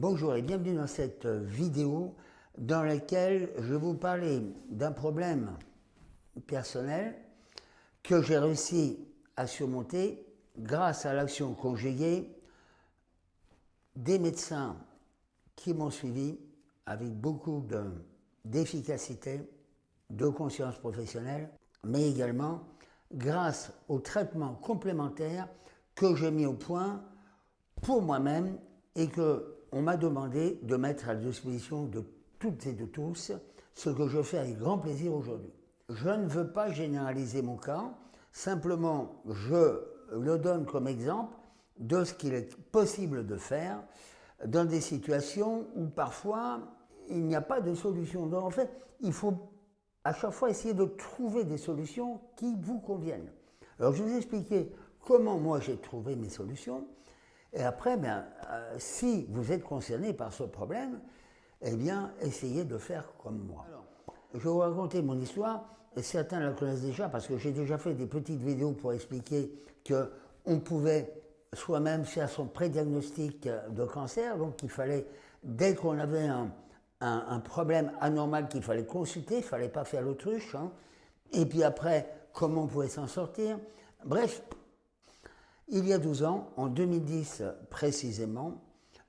Bonjour et bienvenue dans cette vidéo dans laquelle je vais vous parler d'un problème personnel que j'ai réussi à surmonter grâce à l'action conjuguée des médecins qui m'ont suivi avec beaucoup d'efficacité, de, de conscience professionnelle, mais également grâce aux traitements complémentaires que j'ai mis au point pour moi-même et que on m'a demandé de mettre à la disposition de toutes et de tous, ce que je fais avec grand plaisir aujourd'hui. Je ne veux pas généraliser mon cas, simplement je le donne comme exemple de ce qu'il est possible de faire dans des situations où parfois il n'y a pas de solution. Donc en fait, il faut à chaque fois essayer de trouver des solutions qui vous conviennent. Alors je vais vous expliquer comment moi j'ai trouvé mes solutions. Et après, ben, euh, si vous êtes concerné par ce problème, eh bien, essayez de faire comme moi. je vais vous raconter mon histoire, et certains la connaissent déjà parce que j'ai déjà fait des petites vidéos pour expliquer qu'on pouvait soi-même faire son prédiagnostic de cancer, donc il fallait, dès qu'on avait un, un, problème anormal qu'il fallait consulter, il ne fallait pas faire l'autruche, hein. et puis après, comment on pouvait s'en sortir. Bref, il y a 12 ans, en 2010 précisément,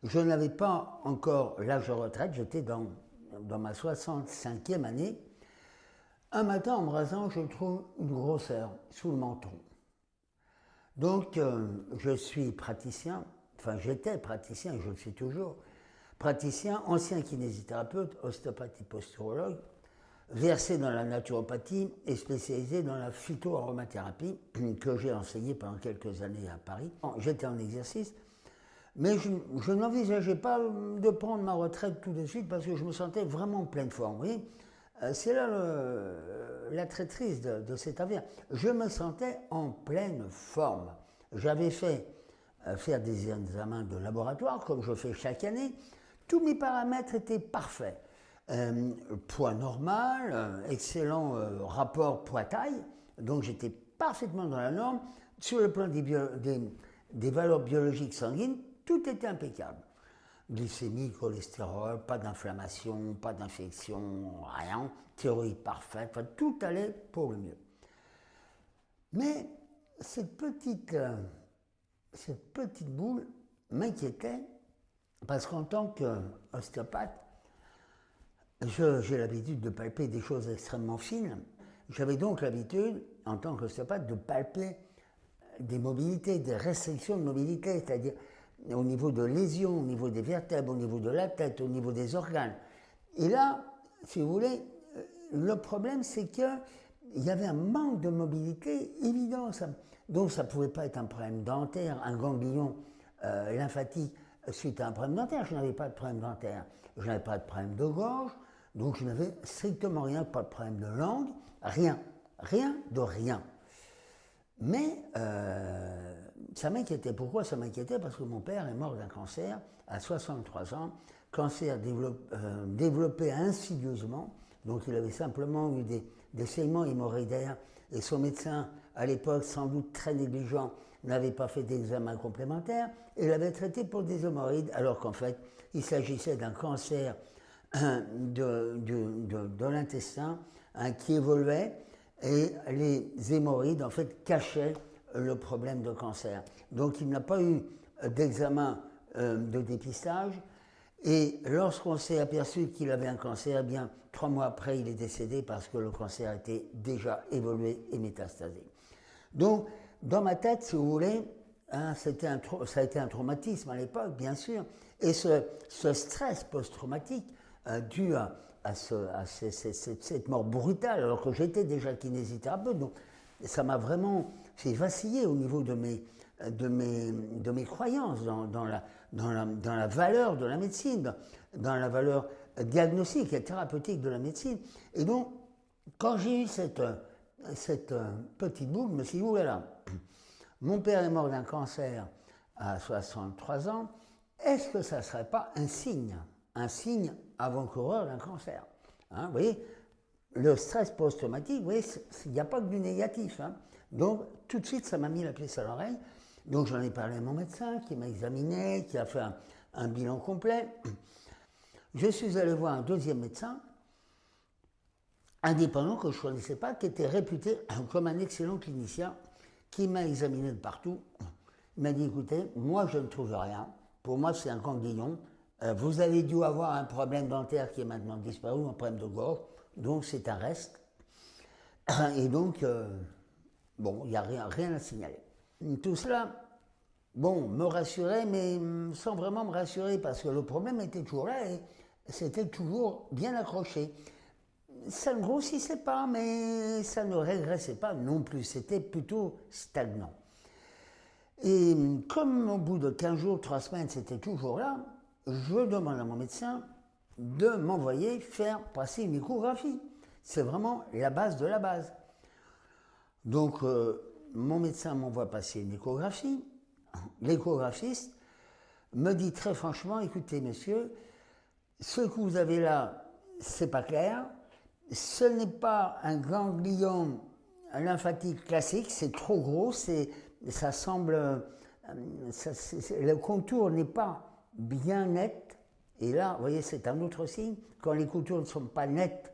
je n'avais pas encore l'âge de retraite, j'étais dans, ma 65e année. Un matin, en me rasant, je trouve une grosseur sous le menton. Donc, euh, je suis praticien, enfin j'étais praticien, je le suis toujours, praticien, ancien kinésithérapeute, ostéopathie posturologue, versé dans la naturopathie et spécialisé dans la phytoaromathérapie que j'ai enseigné pendant quelques années à Paris. J'étais en exercice, mais je, n'envisageais pas de prendre ma retraite tout de suite parce que je me sentais vraiment en pleine forme. Oui, euh, c'est là la traîtrise de, de cette affaire. Je me sentais en pleine forme. J'avais fait euh, faire des examens de laboratoire comme je fais chaque année. Tous mes paramètres étaient parfaits. Euh, poids normal, euh, excellent euh, rapport poids-taille, donc j'étais parfaitement dans la norme. Sur le plan des, valeurs biologiques sanguines, tout était impeccable. Glycémie, cholestérol, pas d'inflammation, pas d'infection, rien, thyroïde parfaite, tout allait pour le mieux. Mais cette petite, cette petite boule m'inquiétait parce qu'en tant qu'ostéopathe, j'ai l'habitude de palper des choses extrêmement fines. J'avais donc l'habitude, en tant qu'ostéopathe, de palper des mobilités, des restrictions de mobilité, c'est-à-dire au niveau de lésions, au niveau des vertèbres, au niveau de la tête, au niveau des organes. Et là, si vous voulez, euh, le problème, c'est qu'il y avait un manque de mobilité évident. donc ça ne pouvait pas être un problème dentaire, un ganglion euh, lymphatique suite à un problème dentaire. Je n'avais pas de problème dentaire. Je n'avais pas de problème de gorge. Donc je n'avais strictement rien, pas de problème de langue, rien, rien de rien. Mais euh, ça m'inquiétait. Pourquoi ça m'inquiétait? Parce que mon père est mort d'un cancer à 63 ans, cancer euh, développé insidieusement, donc il avait simplement eu des, des saignements hémorroïdaires et son médecin, à l'époque sans doute très négligent, n'avait pas fait d'examen complémentaire et l'avait traité pour des hémorroïdes, alors qu'en fait, il s'agissait d'un cancer de, de, l'intestin hein, qui évoluait et les hémorroïdes en fait cachaient le problème de cancer. Donc il n'a pas eu d'examen euh, de dépistage et lorsqu'on s'est aperçu qu'il avait un cancer, eh bien trois mois après il est décédé parce que le cancer était déjà évolué et métastasé. Donc dans ma tête, si vous voulez, hein, ça a été un traumatisme à l'époque, bien sûr, et ce, ce stress post-traumatique dû à, cette mort brutale, alors que j'étais déjà kinésithérapeute. Donc, ça m'a vraiment fait vaciller au niveau de mes, de mes, de mes croyances dans, la, dans, la, dans la valeur de la médecine, dans, la valeur diagnostique et thérapeutique de la médecine. Et donc, quand j'ai eu cette, cette petite boucle, je me suis dit, là, mon père est mort d'un cancer à 63 ans, est-ce que ça ne serait pas un signe, un signe avant-coureur d'un cancer. Hein, vous voyez, le stress post-traumatique, vous voyez, il n'y a pas que du négatif. Hein. Donc, tout de suite, ça m'a mis la pièce à l'oreille. Donc, j'en ai parlé à mon médecin qui m'a examiné, qui a fait un bilan complet. Je suis allé voir un deuxième médecin, indépendant que je ne connaissais pas, qui était réputé comme un excellent clinicien, qui m'a examiné de partout. Il m'a dit, écoutez, moi je ne trouve rien. Pour moi, c'est un ganglion. Euh, vous avez dû avoir un problème dentaire qui est maintenant disparu, un problème de gorge. Donc c'est un reste. Et donc, euh, bon, il n'y a rien, rien à signaler. Tout cela, bon, me rassurait, mais sans vraiment me rassurer, parce que le problème était toujours là et c'était toujours bien accroché. Ça ne grossissait pas, mais ça ne régressait pas non plus. C'était plutôt stagnant. Et comme au bout de 15 jours, 3 semaines, c'était toujours là, je demande à mon médecin de m'envoyer faire passer une échographie. C'est vraiment la base de la base. Donc, euh, mon médecin m'envoie passer une échographie. L'échographiste me dit très franchement, écoutez, monsieur, ce que vous avez là, c'est pas clair. Ce n'est pas un ganglion lymphatique classique, c'est trop gros, ça semble, euh, le contour n'est pas bien net. Et là, vous voyez, c'est un autre signe. Quand les contours ne sont pas nets,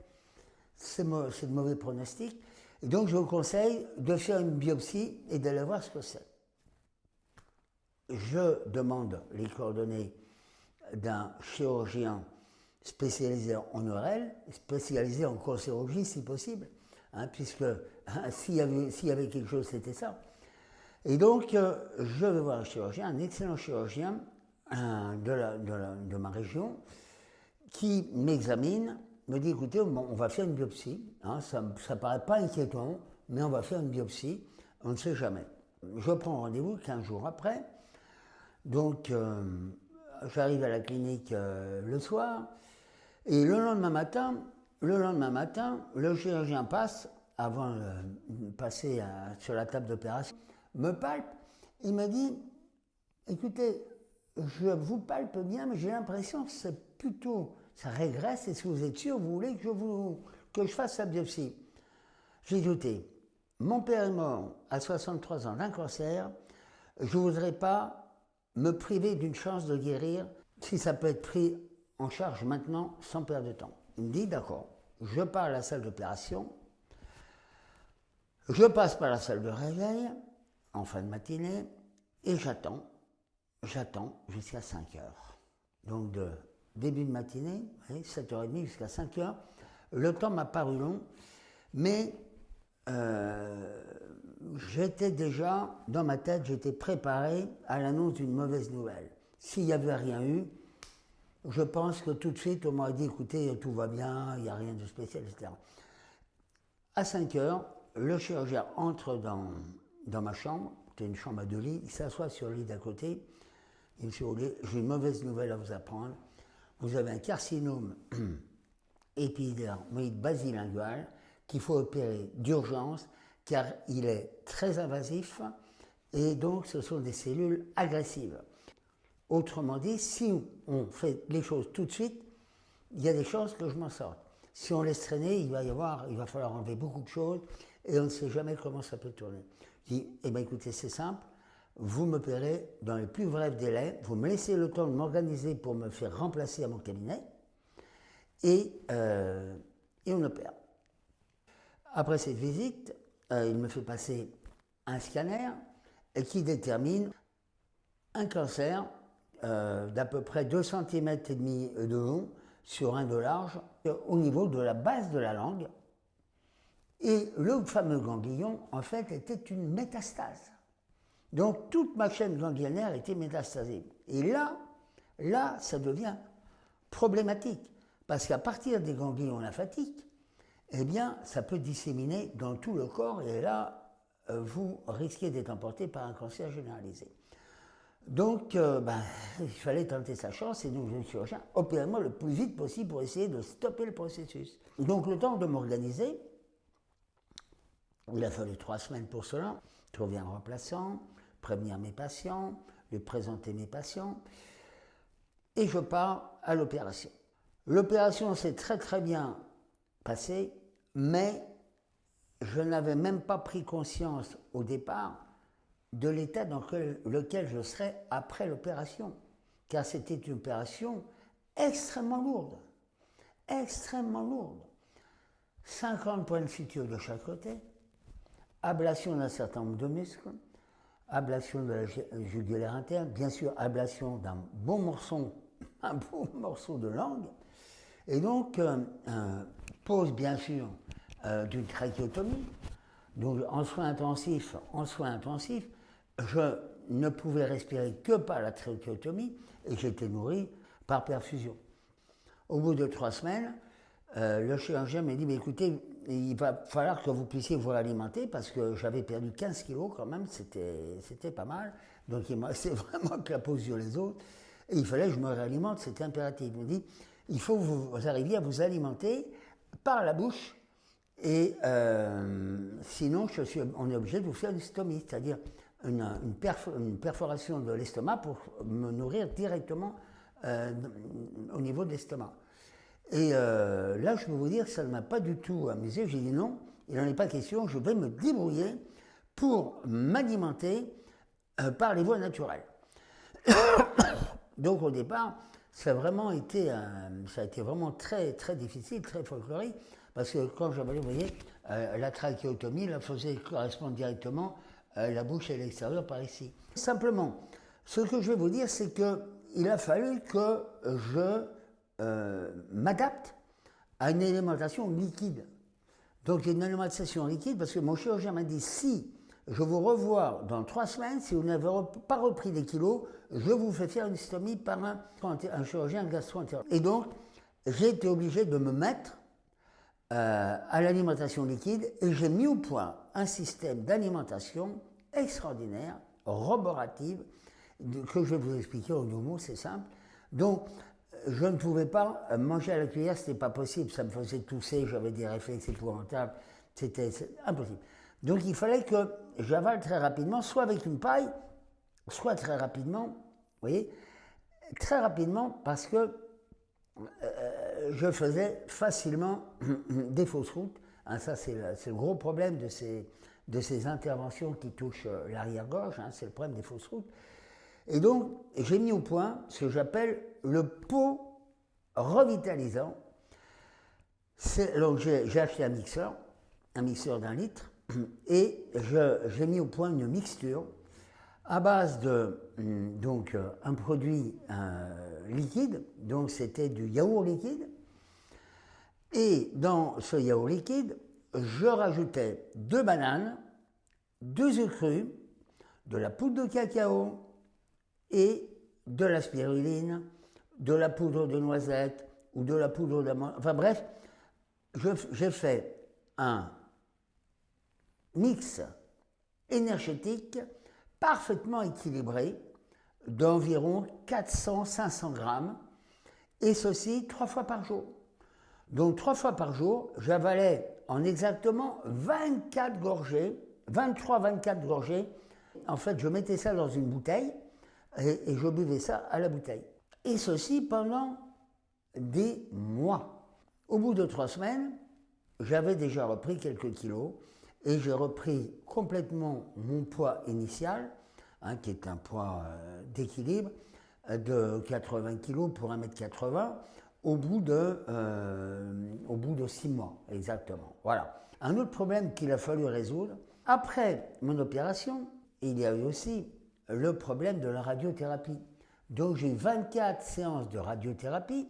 c'est de mauvais pronostics. Et donc, je vous conseille de faire une biopsie et d'aller voir ce que c'est. Je demande les coordonnées d'un chirurgien spécialisé en ORL, spécialisé en cancérologie si possible, hein, puisque hein, s'il y, y, avait quelque chose, c'était ça. Et donc, euh, je vais voir un chirurgien, un excellent chirurgien de, ma région, qui m'examine, me dit écoutez, on va faire une biopsie, hein, ça ne paraît pas inquiétant, mais on va faire une biopsie, on ne sait jamais. Je prends rendez-vous 15 jours après, donc euh, j'arrive à la clinique euh, le soir, et le lendemain matin, le lendemain matin, le chirurgien passe, avant de passer sur la table d'opération, me palpe, il m'a dit, écoutez, je vous palpe bien, mais j'ai l'impression que c'est plutôt, ça régresse, et si vous êtes sûr, vous voulez que je, vous, que je fasse la biopsie? J'ai douté. Mon père est mort à 63 ans d'un cancer, je ne voudrais pas me priver d'une chance de guérir si ça peut être pris en charge maintenant sans perdre de temps. Il me dit d'accord, je pars à la salle d'opération, je passe par la salle de réveil en fin de matinée et j'attends j'attends jusqu'à 5 heures. Donc de début de matinée, 7h30 jusqu'à 5 heures. Le temps m'a paru long, mais euh, j'étais déjà, dans ma tête, j'étais préparé à l'annonce d'une mauvaise nouvelle. S'il n'y avait rien eu, je pense que tout de suite, on m'aurait dit, écoutez, tout va bien, il n'y a rien de spécial, etc. À 5 heures, le chirurgien entre dans, dans ma chambre, c'était une chambre à deux lits, il s'assoit sur le lit d'à côté, et Monsieur j'ai une mauvaise nouvelle à vous apprendre. Vous avez un carcinome épidermoïde basilingual qu'il faut opérer d'urgence car il est très invasif et donc ce sont des cellules agressives. Autrement dit, si on fait les choses tout de suite, il y a des chances que je m'en sorte. Si on laisse traîner, il va y avoir, il va falloir enlever beaucoup de choses et on ne sait jamais comment ça peut tourner. Je dis, eh bien écoutez, c'est simple, vous me dans les plus brefs délais, vous me laissez le temps de m'organiser pour me faire remplacer à mon cabinet, et, euh, on opère. Après cette visite, euh, il me fait passer un scanner qui détermine un cancer euh, d'à peu près 2 cm et demi de long sur un de large au niveau de la base de la langue. Et le fameux ganglion, en fait, était une métastase. Donc toute ma chaîne ganglionnaire était métastasée. Et là, là, ça devient problématique. Parce qu'à partir des ganglions lymphatiques, eh bien, ça peut disséminer dans tout le corps et là, euh, vous risquez d'être emporté par un cancer généralisé. Donc, euh, ben, il fallait tenter sa chance et donc je me suis opérément le plus vite possible pour essayer de stopper le processus. Donc, le temps de m'organiser, il a fallu trois semaines pour cela, trouver un remplaçant, prévenir mes patients, lui présenter mes patients, et je pars à l'opération. L'opération s'est très très bien passée, mais je n'avais même pas pris conscience au départ de l'état dans lequel je serais après l'opération. car c'était une opération extrêmement lourde, extrêmement lourde. 50 points de suture de chaque côté, ablation d'un certain nombre de muscles, ablation de la jugulaire interne, bien sûr ablation d'un bon morceau, un bon morceau de langue, et donc euh, pose bien sûr euh, d'une trachéotomie. Donc en soins intensifs, en soins intensifs, je ne pouvais respirer que par la trachéotomie et j'étais nourri par perfusion. Au bout de trois semaines, euh, le chirurgien m'a dit, mais écoutez, il va falloir que vous puissiez vous alimenter parce que j'avais perdu 15 kilos quand même, c'était pas mal. Donc il m'a resté vraiment que la peau sur les autres. Et il fallait que je me réalimente, c'était impératif. Il m'a dit, il faut que vous arriviez à vous alimenter par la bouche et euh, sinon je suis, on est obligé de vous faire une stomie, c'est-à-dire une, une, perforation de l'estomac pour me nourrir directement euh, au niveau de l'estomac. Et euh, là, je peux vous dire, ça ne m'a pas du tout amusé. J'ai dit non, il n'en est pas question, je vais me débrouiller pour m'alimenter euh, par les voies naturelles. Donc au départ, ça a vraiment été, ça a été vraiment très très difficile, très folklorique, parce que quand j'avais, vous voyez, la trachéotomie, la faisait correspondre directement la bouche et l'extérieur par ici. Simplement, ce que je vais vous dire, c'est que il a fallu que je euh, m'adapte à une alimentation liquide. Donc une alimentation liquide parce que mon chirurgien m'a dit si je vous revois dans trois semaines, si vous n'avez pas repris des kilos, je vous fais faire une stomie par un, chirurgien gastro-entérologue. Et donc, j'ai été obligé de me mettre euh, à l'alimentation liquide et j'ai mis au point un système d'alimentation extraordinaire, roborative, que je vais vous expliquer en deux mots, c'est simple. Donc, je ne pouvais pas manger à la cuillère, ce n'était pas possible, ça me faisait tousser, j'avais des réflexes épouvantables, c'était impossible. Donc il fallait que j'avale très rapidement, soit avec une paille, soit très rapidement, vous voyez, très rapidement parce que euh, je faisais facilement des fausses routes. Hein, ça, c'est le, gros problème de ces, de ces interventions qui touchent euh, l'arrière-gorge, hein, c'est le problème des fausses routes. Et donc, j'ai mis au point ce que j'appelle le pot revitalisant. Donc, j'ai acheté un mixeur, un mixeur d'un litre, et j'ai mis au point une mixture à base de hum, donc, un produit liquide, donc c'était du yaourt liquide. Et dans ce yaourt liquide, je rajoutais deux bananes, deux œufs crus, de la poudre de cacao, et de la spiruline, de la poudre de noisette ou de la poudre d'amande. Enfin bref, j'ai fait un mix énergétique parfaitement équilibré d'environ 400-500 grammes, et ceci trois fois par jour. Donc trois fois par jour, j'avalais en exactement 24 gorgées, 23-24 gorgées. En fait, je mettais ça dans une bouteille, et, je buvais ça à la bouteille. Et ceci pendant des mois. Au bout de trois semaines, j'avais déjà repris quelques kilos et j'ai repris complètement mon poids initial, hein, qui est un poids euh, d'équilibre, euh, de 80 kilos pour 1m80 au bout de, euh, au bout de six mois, exactement. Voilà. Un autre problème qu'il a fallu résoudre, après mon opération, il y a eu aussi le problème de la radiothérapie. Donc j'ai 24 séances de radiothérapie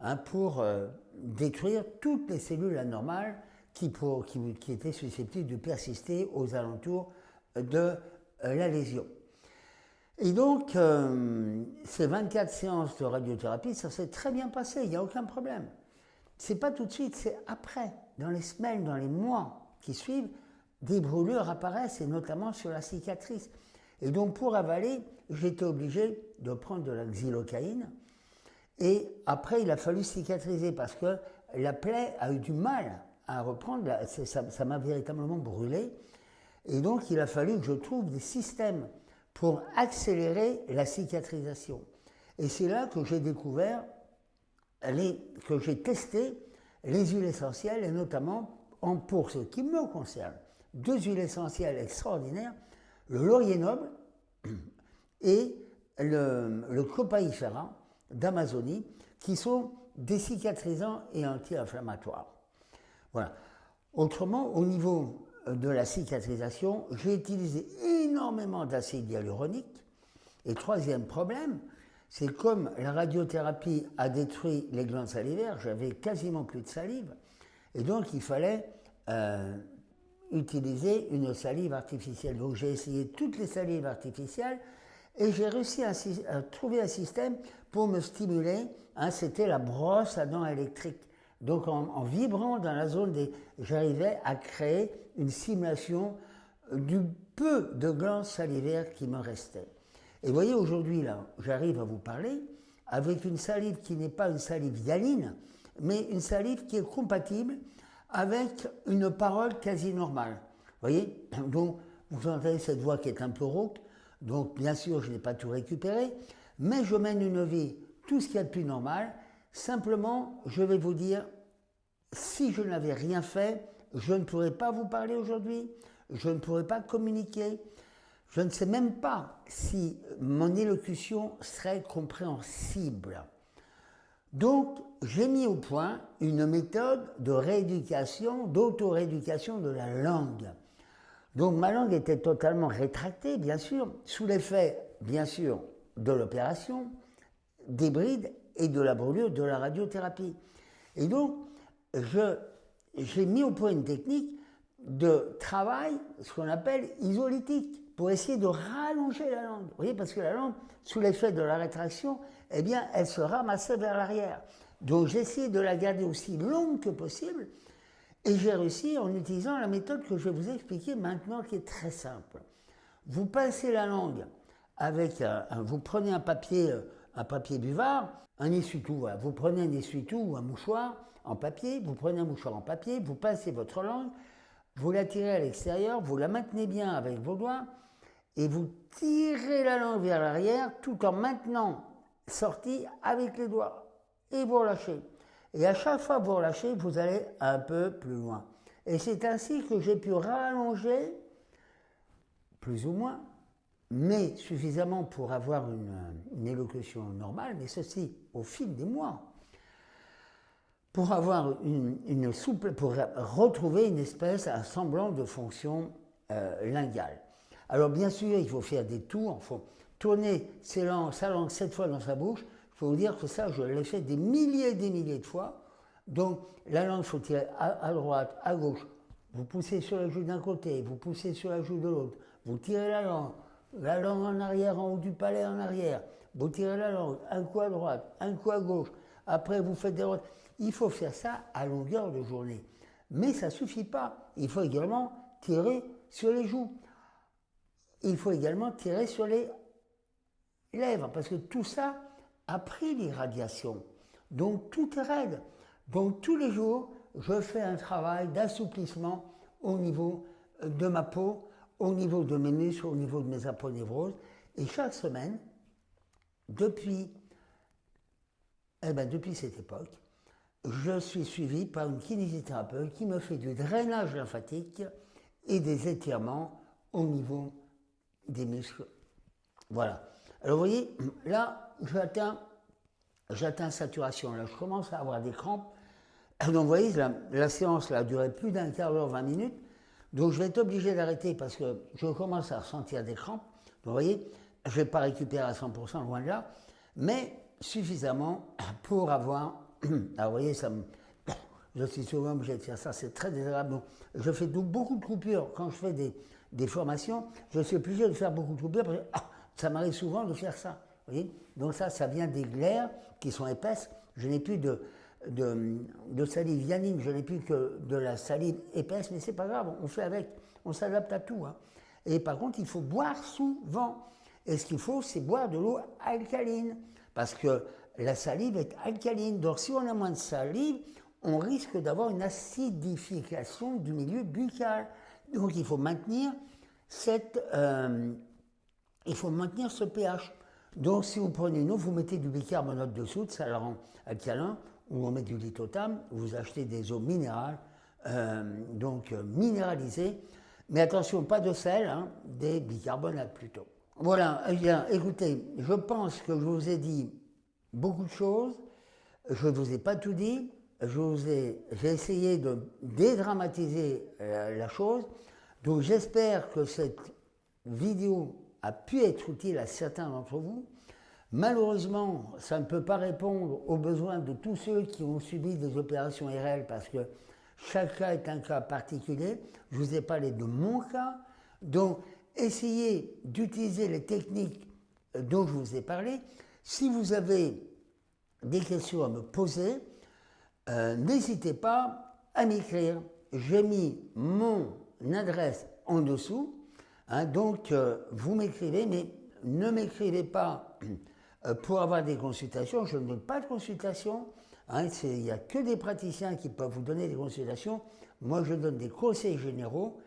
hein, pour euh, détruire toutes les cellules anormales qui, étaient susceptibles de persister aux alentours de euh, la lésion. Et donc, euh, ces 24 séances de radiothérapie, ça s'est très bien passé, il n'y a aucun problème. C'est pas tout de suite, c'est après, dans les semaines, dans les mois qui suivent, des brûlures apparaissent, et notamment sur la cicatrice. Et donc pour avaler, j'étais obligé de prendre de la xylocaïne. Et après, il a fallu cicatriser parce que la plaie a eu du mal à reprendre, ça m'a véritablement brûlé. Et donc, il a fallu que je trouve des systèmes pour accélérer la cicatrisation. Et c'est là que j'ai découvert, que j'ai testé les huiles essentielles, et notamment, en, pour ce qui me concerne, deux huiles essentielles extraordinaires le laurier noble et le, le d'Amazonie, qui sont décicatrisants et anti-inflammatoires. Voilà. Autrement, au niveau de la cicatrisation, j'ai utilisé énormément d'acide hyaluronique. Et troisième problème, c'est comme la radiothérapie a détruit les glandes salivaires, j'avais quasiment plus de salive, et donc il fallait euh, utiliser une salive artificielle. Donc j'ai essayé toutes les salives artificielles et j'ai réussi à, trouver un système pour me stimuler. Hein, C'était la brosse à dents électrique. Donc en, vibrant dans la zone des... J'arrivais à créer une simulation du peu de glandes salivaires qui me restaient. Et vous voyez, aujourd'hui, là, j'arrive à vous parler avec une salive qui n'est pas une salive hyaline, mais une salive qui est compatible avec une parole quasi normale. Vous voyez Donc, vous entendez cette voix qui est un peu rauque, donc bien sûr, je n'ai pas tout récupéré, mais je mène une vie, tout ce qui est de plus normal. Simplement, je vais vous dire, si je n'avais rien fait, je ne pourrais pas vous parler aujourd'hui, je ne pourrais pas communiquer, je ne sais même pas si mon élocution serait compréhensible. Donc, j'ai mis au point une méthode de rééducation, d'auto-rééducation de la langue. Donc, ma langue était totalement rétractée, bien sûr, sous l'effet, bien sûr, de l'opération, des brides et de la brûlure de la radiothérapie. Et donc, j'ai mis au point une technique de travail, ce qu'on appelle isolytique, pour essayer de rallonger la langue. Vous voyez, parce que la langue, sous l'effet de la rétraction, eh bien, elle se ramassait vers l'arrière. Donc j'ai essayé de la garder aussi longue que possible, et j'ai réussi en utilisant la méthode que je vais vous expliquer maintenant, qui est très simple. Vous pincez la langue avec un, vous prenez un papier, euh, un papier buvard, un essuie-tout, vous prenez un essuie-tout ou un mouchoir en papier, vous prenez un mouchoir en papier, vous pincez votre langue, vous la tirez à l'extérieur, vous la maintenez bien avec vos doigts, et vous tirez la langue vers l'arrière tout en maintenant sortie avec les doigts. Et vous relâchez. Et à chaque fois que vous relâchez, vous allez un peu plus loin. Et c'est ainsi que j'ai pu rallonger, plus ou moins, mais suffisamment pour avoir une, élocution normale, mais ceci au fil des mois, pour avoir une, souple, pour retrouver une espèce, un semblant de fonction euh, linguale. Alors bien sûr, il faut faire des tours, il faut tourner sa langue sept fois dans sa bouche. Il faut vous dire que ça, je l'ai fait des milliers et des milliers de fois. Donc la langue, faut tirer à, droite, à gauche. Vous poussez sur la joue d'un côté, vous poussez sur la joue de l'autre. Vous tirez la langue, la langue en arrière, en haut du palais en arrière. Vous tirez la langue, un coup à droite, un coup à gauche. Après, vous faites des Il faut faire ça à longueur de journée. Mais ça ne suffit pas. Il faut également tirer sur les joues il faut également tirer sur les lèvres, parce que tout ça a pris l'irradiation. Donc tout est raide. Donc tous les jours, je fais un travail d'assouplissement au niveau de ma peau, au niveau de mes muscles, au niveau de mes aponevroses. Et chaque semaine, depuis, eh ben, depuis cette époque, je suis suivi par une kinésithérapeute qui me fait du drainage lymphatique et des étirements au niveau des muscles. Voilà. Alors vous voyez, là, j'atteins, saturation. Là, je commence à avoir des crampes. Donc vous voyez, la, séance là, a duré plus d'un quart d'heure, 20 minutes. Donc je vais être obligé d'arrêter parce que je commence à ressentir des crampes. Donc vous voyez, je ne vais pas récupérer à 100%, loin de là, mais suffisamment pour avoir... Alors vous voyez, ça. Je suis souvent obligé de faire ça, c'est très désagréable. Donc, je fais beaucoup de coupures quand je fais des, des formations, je suis obligé de faire beaucoup de coupures parce que ah, ça m'arrive souvent de faire ça. Donc ça, ça vient des glaires qui sont épaisses. Je n'ai plus de, de, salive yanine, je n'ai plus que de la salive épaisse, mais c'est pas grave, on fait avec, on s'adapte à tout. Hein. Et par contre, il faut boire souvent. Et ce qu'il faut, c'est boire de l'eau alcaline, parce que la salive est alcaline. Donc si on a moins de salive, on risque d'avoir une acidification du milieu buccal. Donc il faut maintenir cette, euh, il faut maintenir ce pH. Donc si vous prenez une eau, vous mettez du bicarbonate de soude, ça la rend alcalin, ou on met du lithotam, vous achetez des eaux minérales, euh, donc euh, minéralisées, mais attention, pas de sel, hein, des bicarbonates plutôt. Voilà, eh écoutez, je pense que je vous ai dit beaucoup de choses. Je ne vous ai pas tout dit. J'ai essayé de dédramatiser euh, la chose. Donc j'espère que cette vidéo a pu être utile à certains d'entre vous. Malheureusement, ça ne peut pas répondre aux besoins de tous ceux qui ont subi des opérations RL parce que chaque cas est un cas particulier. Je vous ai parlé de mon cas. Donc, essayez d'utiliser les techniques dont je vous ai parlé. Si vous avez des questions à me poser, euh, n'hésitez pas à m'écrire. J'ai mis mon adresse en dessous. Hein, donc, euh, vous m'écrivez, mais ne m'écrivez pas euh, pour avoir des consultations. Je ne donne pas de consultation. Hein, il n'y a que des praticiens qui peuvent vous donner des consultations. Moi, je donne des conseils généraux.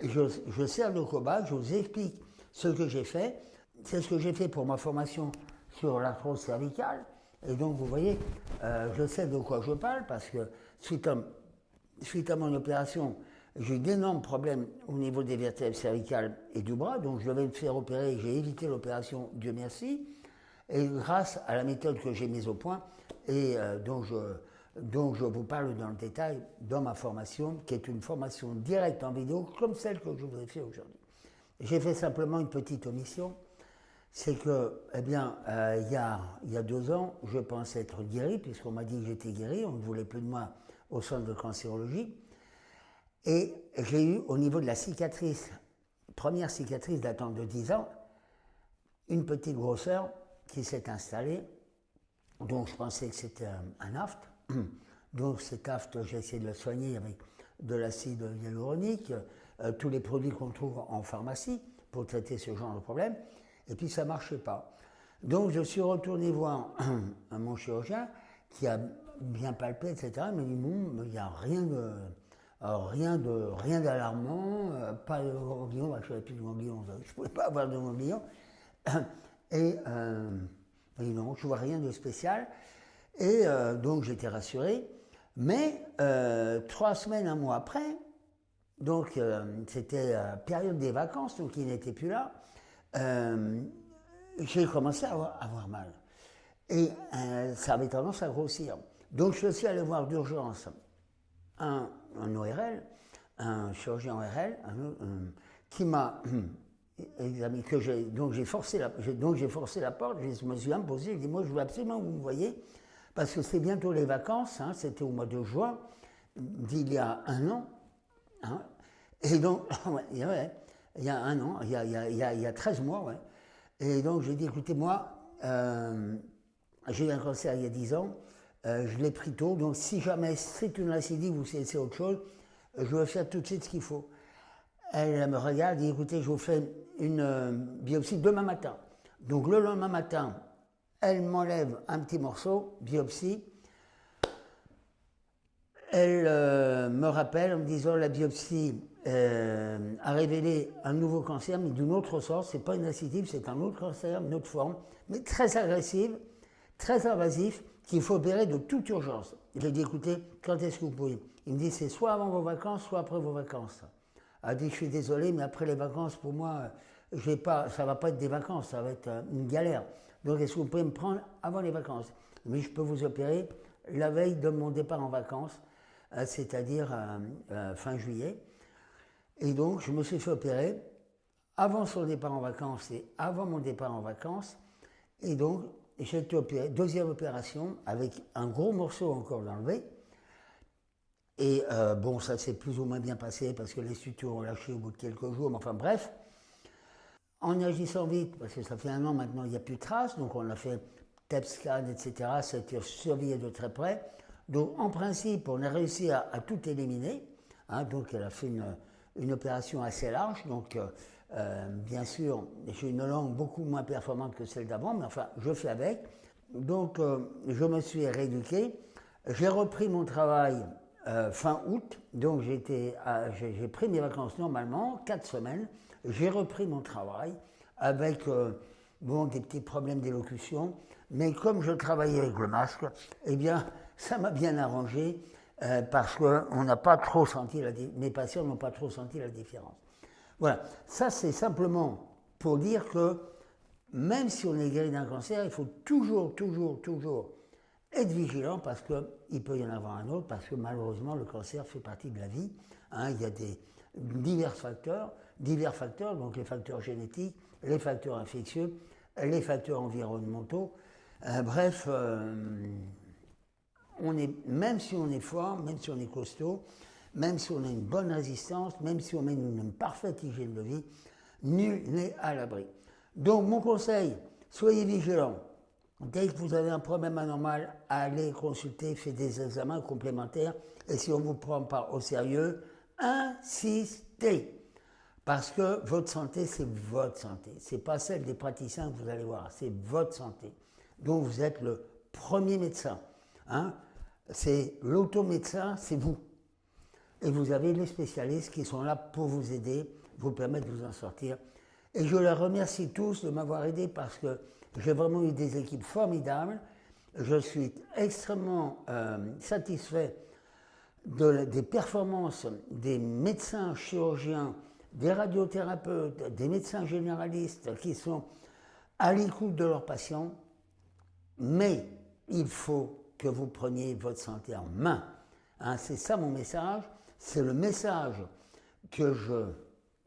Je, sers de cobaye, je vous explique ce que j'ai fait. C'est ce que j'ai fait pour ma formation sur l'arthrose cervicale. Et donc, vous voyez, euh, je sais de quoi je parle parce que suite à, suite à mon opération, j'ai d'énormes problèmes au niveau des vertèbres cervicales et du bras. Donc, je devais me faire opérer. J'ai évité l'opération, Dieu merci. Et grâce à la méthode que j'ai mise au point et euh, dont, je, dont je vous parle dans le détail dans ma formation, qui est une formation directe en vidéo, comme celle que je vous ai fait aujourd'hui. J'ai fait simplement une petite omission c'est que, eh bien, euh, il, y a, il, y a, deux ans, je pensais être guéri, puisqu'on m'a dit que j'étais guéri, on ne voulait plus de moi au centre de cancérologie. Et j'ai eu, au niveau de la cicatrice, première cicatrice datant de 10 ans, une petite grosseur qui s'est installée. Donc je pensais que c'était un, aft. Donc cet aft, j'ai essayé de le soigner avec de l'acide hyaluronique, euh, tous les produits qu'on trouve en pharmacie pour traiter ce genre de problème. Et puis ça ne marchait pas. Donc je suis retourné voir mon chirurgien qui a bien palpé, etc. Il m'a dit il n'y a rien de rien de rien d'alarmant, euh, pas de ganglion, ganglion, je ne pouvais pas avoir de ganglion. Et euh, non, je ne vois rien de spécial. Et euh, donc j'étais rassuré. Mais trois semaines, un mois après, donc c'était la période des vacances, donc il n'était plus là. Euh, j'ai commencé à avoir, mal. Et euh, ça avait tendance à grossir. Donc je suis allé voir d'urgence un, ORL, un chirurgien ORL, qui m'a examiné, que j'ai, donc j'ai forcé la, donc j'ai forcé la porte, je me suis imposé, j'ai dit moi je veux absolument que vous me voyez, parce que c'est bientôt les vacances, hein, c'était au mois de juin d'il y a un an, hein, et donc, il y a un an, il y a, il y a, y a 13 mois. Et donc j'ai dit, écoutez, moi, euh, j'ai eu un cancer il y a 10 ans, euh, je l'ai pris tôt, donc si jamais c'est une récidive ou c'est autre chose, je vais faire tout de suite ce qu'il faut. Elle me regarde et dit, écoutez, je vous fais une euh, biopsie demain matin. Donc le lendemain matin, elle m'enlève un petit morceau, biopsie. Elle me rappelle en me disant la biopsie euh, a révélé un nouveau cancer, mais d'une autre sorte. C'est pas une récidive, c'est un autre cancer, une autre forme, mais très agressive, très invasif, qu'il faut opérer de toute urgence. A dit écoutez, quand est-ce que vous pouvez? Il me dit c'est soit avant vos vacances, soit après vos vacances. Il a dit je suis désolé, mais après les vacances, pour moi, j'ai pas, ça va pas être des vacances, ça va être euh, une galère. Donc est-ce que vous pouvez me prendre avant les vacances? Mais je peux vous opérer la veille de mon départ en vacances, euh, c'est-à-dire fin juillet. Et donc, je me suis fait opérer avant son départ en vacances et avant mon départ en vacances. Et donc, j'ai été opéré, deuxième opération, avec un gros morceau encore d'enlever. Et euh, bon, ça s'est plus ou moins bien passé parce que les sutures ont lâché au bout de quelques jours, mais enfin bref. En agissant vite, parce que ça fait un an maintenant, il n'y a plus de traces, donc on a fait TEP scan, etc., ça a été surveillé de très près. Donc en principe, on a réussi à, tout éliminer. Hein, donc elle a fait une, une opération assez large, donc euh, euh, bien sûr, j'ai une langue beaucoup moins performante que celle d'avant, mais enfin, je fais avec. Donc, euh, je me suis rééduqué. J'ai repris mon travail fin août, donc j'ai pris mes vacances normalement, quatre semaines. J'ai repris mon travail avec bon, des petits problèmes d'élocution, mais comme je travaillais avec le masque, eh bien, ça m'a bien arrangé. Euh, parce que n'a pas trop senti la mes patients n'ont pas trop senti la différence. Voilà, ça c'est simplement pour dire que même si on est guéri d'un cancer, il faut toujours, toujours, toujours être vigilant parce qu'il peut y en avoir un autre, parce que malheureusement le cancer fait partie de la vie. Hein. il y a des divers facteurs, divers facteurs, donc les facteurs génétiques, les facteurs infectieux, les facteurs environnementaux. Euh, bref, euh, on est, même si on est fort, même si on est costaud, même si on a une bonne résistance, même si on met une, parfaite hygiène de vie, nul n'est à l'abri. Donc mon conseil, soyez vigilants. Dès que vous avez un problème anormal, allez consulter, faites des examens complémentaires. Et si on ne vous prend pas au sérieux, insistez. Parce que votre santé, c'est votre santé. Ce n'est pas celle des praticiens que vous allez voir, c'est votre santé. Donc vous êtes le premier médecin. Hein c'est l'automédecin, c'est vous. Et vous avez les spécialistes qui sont là pour vous aider, vous permettre de vous en sortir. Et je les remercie tous de m'avoir aidé parce que j'ai vraiment eu des équipes formidables. Je suis extrêmement euh, satisfait des performances des médecins chirurgiens, des radiothérapeutes, des médecins généralistes qui sont à l'écoute de leurs patients. Mais il faut que vous preniez votre santé en main. Hein, c'est ça mon message. C'est le message que je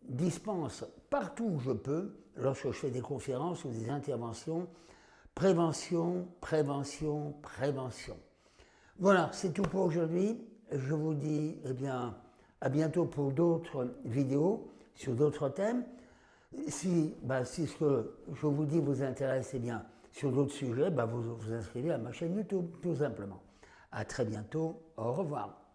dispense partout où je peux, lorsque je fais des conférences ou des interventions. Prévention, prévention, prévention. Voilà, c'est tout pour aujourd'hui. Je vous dis eh bien, à bientôt pour d'autres vidéos sur d'autres thèmes. Si, bah, si ce que je vous dis vous intéresse, eh bien, sur d'autres sujets, bah, vous vous inscrivez à ma chaîne YouTube, tout simplement. À très bientôt. Au revoir.